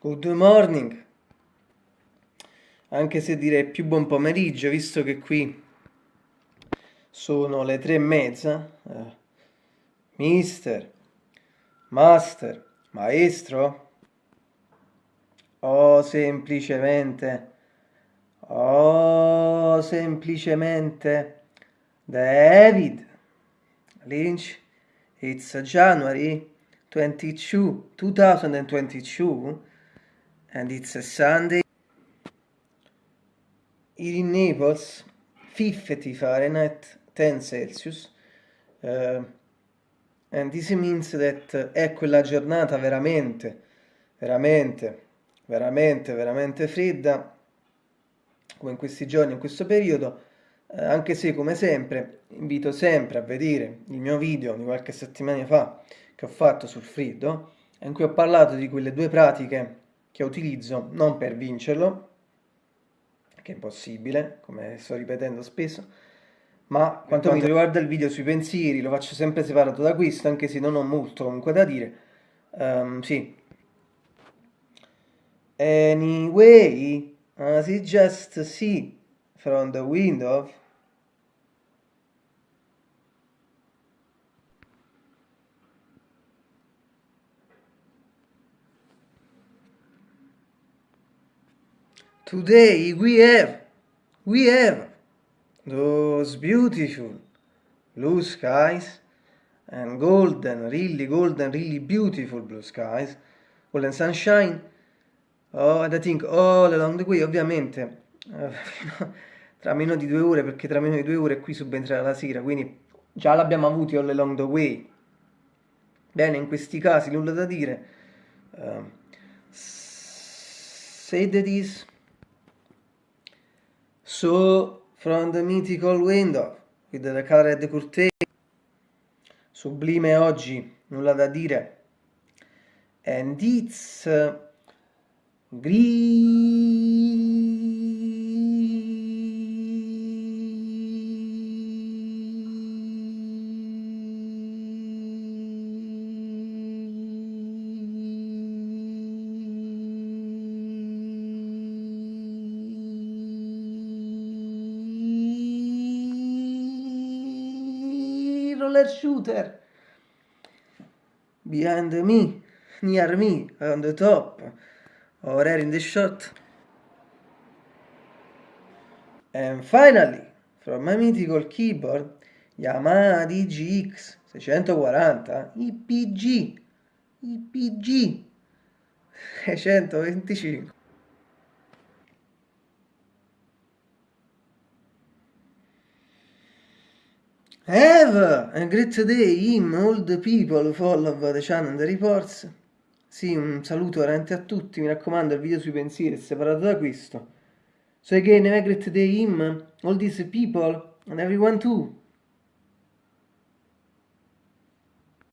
Good morning, anche se direi più buon pomeriggio, visto che qui sono le tre e mezza. Eh, mister, master, maestro, o semplicemente, o semplicemente David Lynch, it's January 22, 2022 and it's a Sunday. In Naples, 50 Fahrenheit, 10 Celsius. Uh, and this means that è quella giornata veramente, veramente, veramente, veramente fredda, come in questi giorni, in questo periodo, eh, anche se come sempre invito sempre a vedere il mio video di qualche settimana fa che ho fatto sul freddo, in cui ho parlato di quelle due pratiche che utilizzo non per vincerlo, che è impossibile, come sto ripetendo spesso, ma quanto mi riguarda il video sui pensieri lo faccio sempre separato da questo, anche se non ho molto comunque da dire. Um, sì. Anyway, as you just see from the window, Today we have, we have those beautiful blue skies and golden, really golden, really beautiful blue skies, golden sunshine. Oh, and I think all along the way, ovviamente, uh, tra meno di due ore, perché tra meno di due ore qui subentrerà la sera, quindi già l'abbiamo avuti all along the way. Bene, in questi casi nulla da dire. Uh, say that is So, from the mythical window, with the colored curtain, sublime oggi, nulla da dire, and it's uh, roller shooter. Behind me, near me, on the top, or in the shot. And finally, from my mythical keyboard, Yamaha DGX 640 IPG IPG 625 Have a great day in all the people follow the channel and the reports. Sì, un saluto veramente a tutti, mi raccomando il video sui pensieri è separato da questo. So again, have a great day in all these people and everyone too.